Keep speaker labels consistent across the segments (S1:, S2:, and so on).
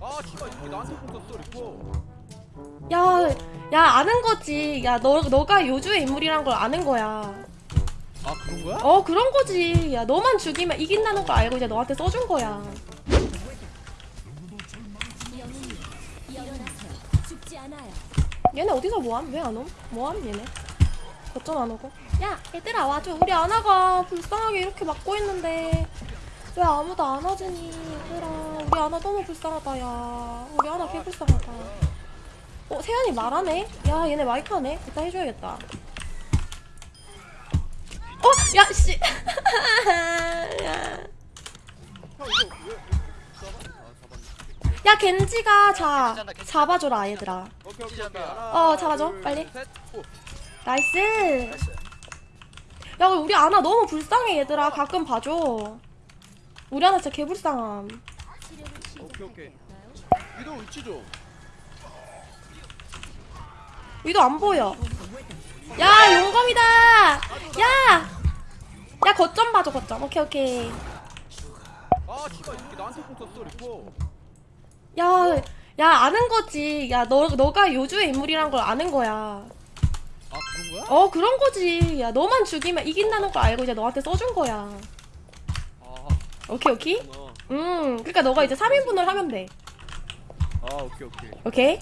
S1: 아 씨발 이게 나한테 붙었어 리포
S2: 야, 야 아는 거지. 야, 너 너가 요주의 인물이란 걸 아는 거야.
S1: 아 그런 거야?
S2: 어, 그런 거지. 야, 너만 죽이면 이긴다는 걸 알고 이제 너한테 써준 거야. 얘네 어디서 뭐함? 왜 안 옴? 뭐함 얘네? 어쩜 안 오고? 야, 얘들아 와줘. 우리 아나가 불쌍하게 이렇게 막고 있는데 왜 아무도 안 와주니? 얘들아, 우리 아나 너무 불쌍하다. 야, 우리 아나 개 불쌍하다. 어, 세연이 말하네? 야, 얘네 마이크 하네? 이따 해줘야겠다. 어, 야, 씨. 야. 겐지가 자 잡아줘라, 얘들아. 어, 잡아줘,
S1: 둘,
S2: 빨리. nice. 야 우리 아나 너무 불쌍해 얘들아 가끔 봐줘 우리 아나 진짜 개불쌍함.
S1: 오케이 오케이. 위도 위치 좀
S2: 위도 안 보여. 야 용검이다. 야야 거점 봐줘 거점. 오케이 오케이.
S1: 아 씨발 이게 나한테 붙었어 리포
S2: 야 야 아는 거지. 야 너 너가 요주의 인물이란 걸 아는 거야.
S1: 아 그런 거야?
S2: 어 그런 거지. 야 너만 죽이면 이긴다는 걸 알고 이제 너한테 써준 거야.
S1: 아
S2: 오케이 오케이.
S1: 그렇구나
S2: 음 그러니까 너가 이제 3인분을 하면 돼.
S1: 아 오케이 오케이.
S2: 오케이?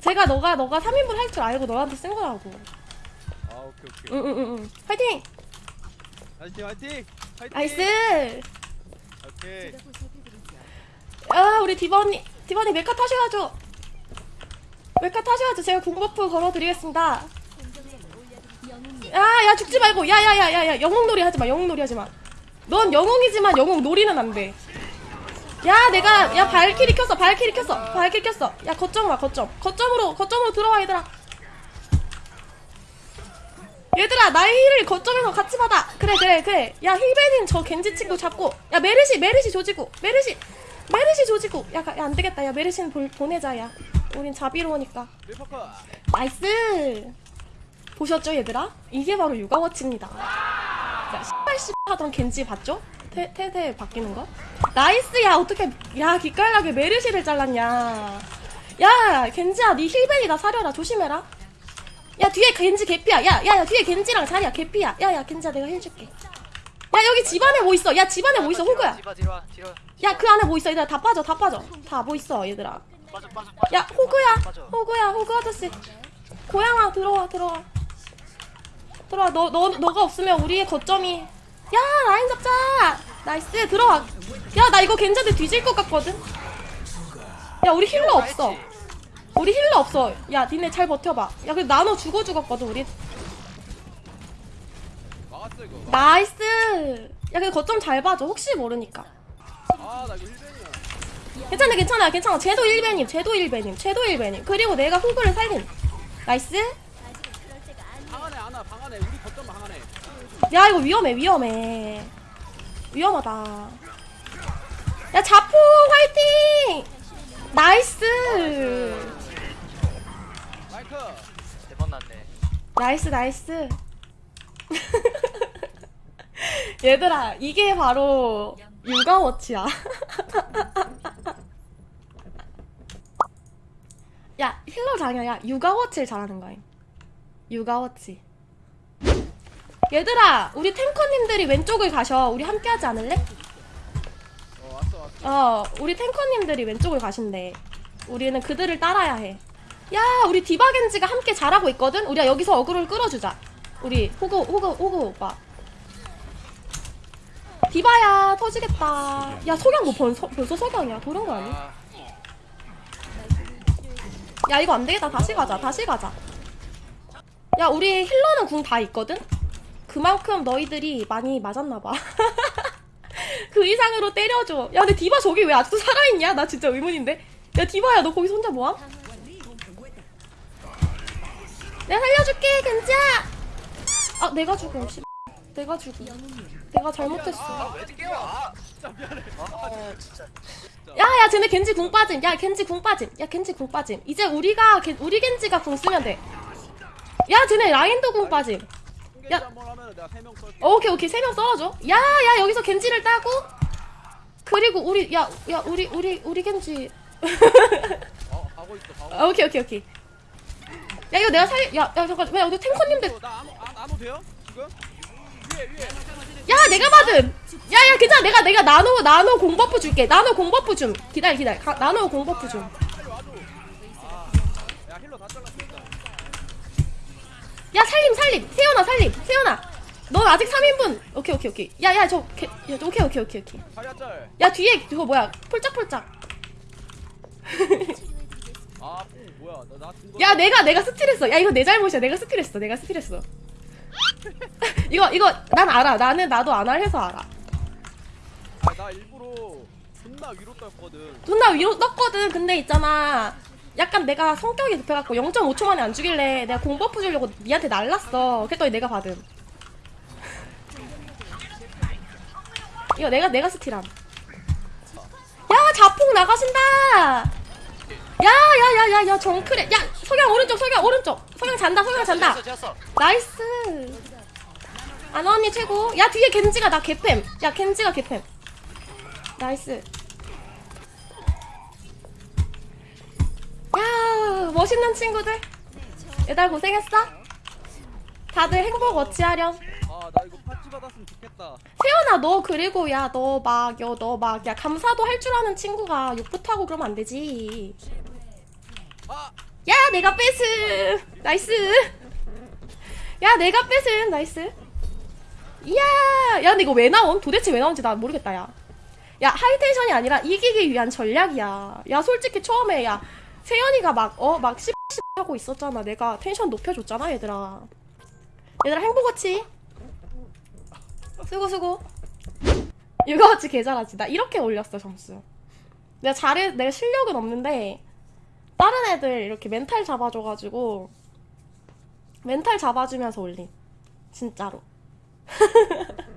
S2: 제가 너가 너가 3인분 할 줄 알고 너한테 쓴 거라고.
S1: 아 오케이 오케이.
S2: 응응응 파이팅!
S1: 화이팅 화이팅! 화이팅!
S2: nice!
S1: 오케이.
S2: 아 우리 디바님 디바님 메카 타셔야죠. 메카 타셔야죠. 제가 궁buff 걸어드리겠습니다. 야야 죽지 말고. 야야야야야 영웅놀이 하지마. 영웅놀이 하지마 넌 영웅이지만 영웅 놀이는 안돼. 야 내가 야 발키리 켰어 발키리 켰어 발키리 켰어. 야 거점 와 거점. 거점으로 거점으로 들어와 얘들아. 얘들아 나의 heal을 거점에서 같이 받아. 그래 그래 그래. 야 heal ban임 저 겐지 친구 잡고. 야 메르시 메르시 조지고 메르시 메르시 조지고. 야, 가- 야 안되겠다. 야 메르시는 볼- 보내자 야. 우린 자비로우니까. nice! 보셨죠 얘들아? 이게 바로 육아워치입니다 야 씨발 씨 하던 겐지 봤죠? 태, 태태 바뀌는 거? nice 야 어떻게 야 기깔나게 메르시를 잘랐냐. 야 겐지야 니 heal ban이다 사려라. 조심해라. 야 뒤에 겐지 개피야. 야야야 뒤에 겐지랑 자리야. 개피야. 야야 겐지야 내가 heal 줄게. 야 여기 집안에 뭐 있어? 야 집안에 뭐 있어 호구야? 야 그 안에 뭐 있어? 얘들아 다 빠져 다 빠져. 다 뭐 있어 얘들아? 야 호구야. 호구야 호구 아저씨. 고양아 들어와 들어와 들어와. 너, 너 너가 없으면 우리의 거점이. 야 라인 잡자. nice 들어와. 야 나 이거 괜찮은데 뒤질 것 같거든. 야 우리 healer 없어. 우리 healer 없어. 야 니네 잘 버텨봐. 야 그래 나눠 죽어 죽었거든 우리 nice. 야 근데 거점 잘 봐줘. 혹시 모르니까.
S1: heal ban이야.
S2: 괜찮아 괜찮아 괜찮아. 쟤도 heal ban임 쟤도 heal ban임 쟤도 heal ban임 그리고 내가 호구를 살린.
S1: nice
S2: 야 이거 위험해 위험해. 위험하다. 야 자포 화이팅! nice!
S1: 마이크!
S3: 네번 났네.
S2: nice nice. 얘들아 이게 바로 육아워치야. 야 healer 장이야. 육아워치를 잘하는 거임 육아워치 얘들아 우리 tanker님들이 왼쪽을 가셔 우리 함께 하지 않을래?
S1: 어 왔어 왔어
S2: 어, 우리 tanker님들이 왼쪽을 가신대. 우리는 그들을 따라야 해. 야, 우리 디바겐지가 함께 잘하고 있거든? 우리가 여기서 어그로를 끌어주자. 우리 호그, 호그, 호그 오빠. 디바야, 터지겠다. 야, 석양 뭐 벌써, 벌써 석양이야. 도른 거 아니?
S1: 아
S2: 야, 이거 안 되겠다. 다시 가자. 다시 가자. 야, 우리 힐러는 궁 다 있거든? 그만큼 너희들이 많이 맞았나봐. 그 이상으로 때려줘. 야, 근데 디바 저기 왜 아직도 살아있냐? 나 진짜 의문인데. 야, 디바야, 너 거기서 혼자 뭐함? 내가 살려줄게, 괜찮아. 아, 내가 죽음. 씨. 내가 죽음. 내가 잘못했어.
S3: 와
S1: 진짜 미안해
S3: 아
S2: 야, 야, 쟤네 겐지 궁 빠짐. 야, 겐지 궁 빠짐. 야, 겐지 궁 빠짐. 이제 우리가 겐- 우리 겐지가 궁 쓰면 돼. 야, 쟤네 라인도 궁 빠짐. 야.
S1: 한번 하면 내가 3명 쏠게
S2: 오케이, 오케이. 세 명 썰어줘. 야, 야, 여기서 겐지를 따고. 그리고 우리, 야, 야, 우리, 우리, 우리 겐지.
S1: 어, 가고 있어 가고
S2: 아, 오케이 오케이 오케이 야 이거 내가 살.. 야, 야 잠깐 왜 여기 탱커님들
S1: 있어 나 아무 안 아무 돼요? 지금? 위에 위에
S2: 야 내가 받음 야야 괜찮아 내가 내가 나노 나노 공버프 줄게 나노 공버프 좀 기다려 기다려 가, 나노 공버프 좀
S1: 빨리 와줘 아야 힐러 다 잘랐습니다
S2: 야 살림 살림. 세연아 살림. 세연아. 너 아직 3인분. 오케이 오케이 오케이. 야야 저 개, 야, 저 오케이 오케이 오케이 오케이.
S1: 야
S2: 뒤에 그거 뭐야? 폴짝폴짝.
S1: 아, 뽕 뭐야? 나, 나 증거.
S2: 야 내가 내가 스틸했어. 야 이거 내 잘못이야. 내가 스틸했어. 내가 스틸했어. 이거 이거 난 알아. 나는 나도 안할 해서 알아.
S1: 아, 나 일부러 존나 위로 떴거든.
S2: 존나 위로 떴거든. 근데 있잖아 약간 내가 성격이 급해갖고 0.5초 만에 안 주길래 내가 공버프 주려고 니한테 날랐어. 그랬더니 내가 받음. 이거 내가 내가 steal함. 야 자폭 나가신다! 야야야야야 정크랫. 야 석양 오른쪽 석양 오른쪽. 석양 잔다 석양 잔다. nice. 아나 언니 최고? 야 뒤에 겐지가 나 개팸. 야 겐지가 개팸. nice 야 멋있는 친구들. 얘들 고생했어. 다들 행복 어찌하렴?
S1: 아, 나 이거 파츠 받았으면 좋겠다.
S2: 세연아 너 그리고 야 너막여너막 야 감사도 할 줄 아는 친구가 욕부터 하고 그러면 안 되지.
S1: 아,
S2: 야 내가 뺏음. 나이스. 야 내가 뺏음. 나이스. 이야! 야 근데 이거 왜 나온? 도대체 왜 나온지 나 모르겠다 야야 하이텐션이 아니라 이기기 위한 전략이야. 야 솔직히 처음에 야 세연이가 막 어막 씹씹 하고 있었잖아. 내가 텐션 높여줬잖아 얘들아. 얘들아 행복어치 수고 수고. 육아어치 개잘하지. 나 이렇게 올렸어 점수. 내가 잘해 내가 실력은 없는데 다른 애들 이렇게 멘탈 잡아줘가지고 멘탈 잡아주면서 올린 진짜로